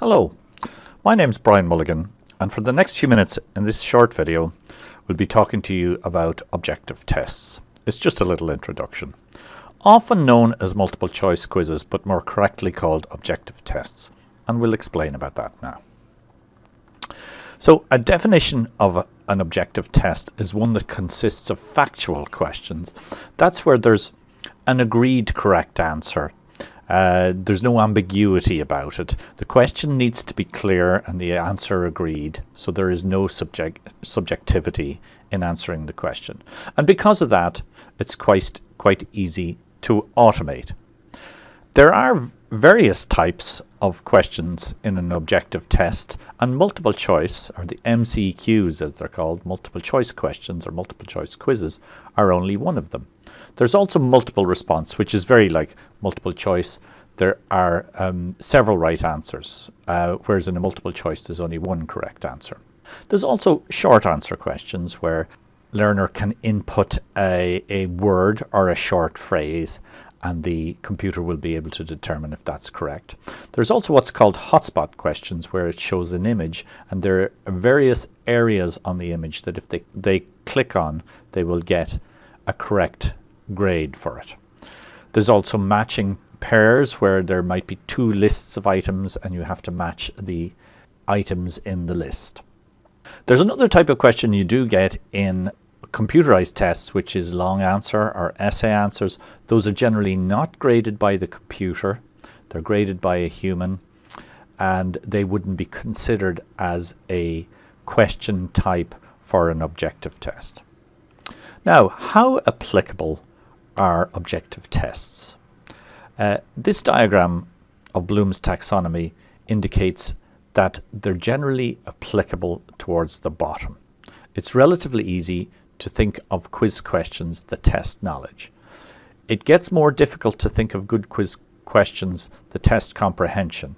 Hello, my name's Brian Mulligan and for the next few minutes in this short video we'll be talking to you about objective tests. It's just a little introduction. Often known as multiple choice quizzes but more correctly called objective tests and we'll explain about that now. So a definition of a, an objective test is one that consists of factual questions. That's where there's an agreed correct answer uh, there's no ambiguity about it. The question needs to be clear and the answer agreed, so there is no subject subjectivity in answering the question. And because of that, it's quite, quite easy to automate. There are various types of questions in an objective test and multiple choice, or the MCQs as they're called, multiple choice questions or multiple choice quizzes, are only one of them. There's also multiple response, which is very like multiple choice. There are um, several right answers, uh, whereas in a multiple choice there's only one correct answer. There's also short answer questions where learner can input a, a word or a short phrase and the computer will be able to determine if that's correct. There's also what's called hotspot questions where it shows an image and there are various areas on the image that if they, they click on they will get a correct grade for it. There's also matching pairs where there might be two lists of items and you have to match the items in the list. There's another type of question you do get in computerized tests which is long answer or essay answers. Those are generally not graded by the computer. They're graded by a human and they wouldn't be considered as a question type for an objective test. Now, how applicable are objective tests. Uh, this diagram of Bloom's taxonomy indicates that they're generally applicable towards the bottom. It's relatively easy to think of quiz questions that test knowledge. It gets more difficult to think of good quiz questions that test comprehension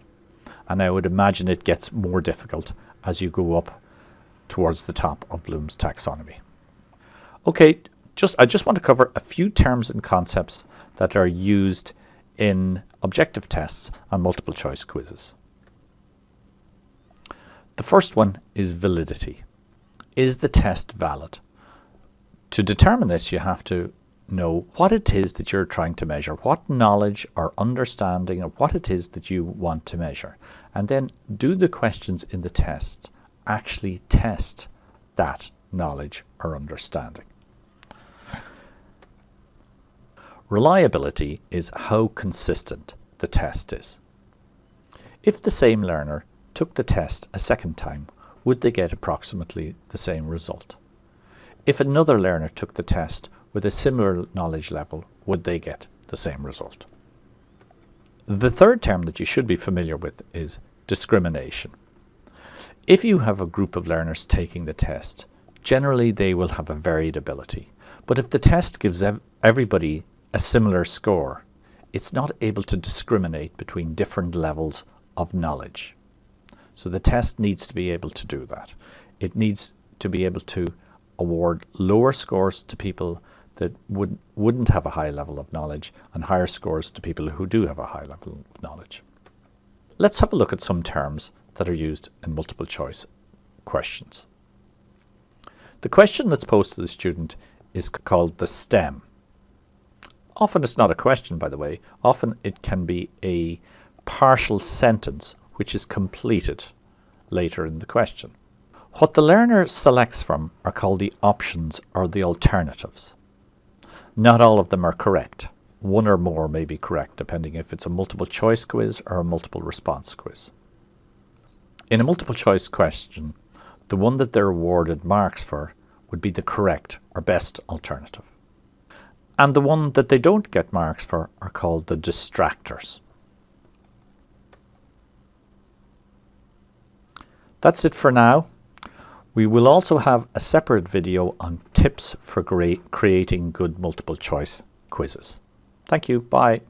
and I would imagine it gets more difficult as you go up towards the top of Bloom's taxonomy. Okay, just I just want to cover a few terms and concepts that are used in objective tests and multiple choice quizzes. The first one is validity. Is the test valid? To determine this you have to know what it is that you're trying to measure, what knowledge or understanding of what it is that you want to measure. And then do the questions in the test actually test that knowledge or understanding. Reliability is how consistent the test is. If the same learner took the test a second time, would they get approximately the same result? If another learner took the test with a similar knowledge level, would they get the same result? The third term that you should be familiar with is discrimination. If you have a group of learners taking the test, generally they will have a varied ability. But if the test gives ev everybody a similar score, it's not able to discriminate between different levels of knowledge. So the test needs to be able to do that. It needs to be able to award lower scores to people that would, wouldn't have a high level of knowledge and higher scores to people who do have a high level of knowledge. Let's have a look at some terms that are used in multiple choice questions. The question that's posed to the student is called the STEM. Often it's not a question, by the way. Often it can be a partial sentence which is completed later in the question. What the learner selects from are called the options or the alternatives. Not all of them are correct. One or more may be correct depending if it's a multiple choice quiz or a multiple response quiz. In a multiple choice question, the one that they're awarded marks for would be the correct or best alternative and the one that they don't get marks for are called the distractors. That's it for now. We will also have a separate video on tips for creating good multiple choice quizzes. Thank you. Bye.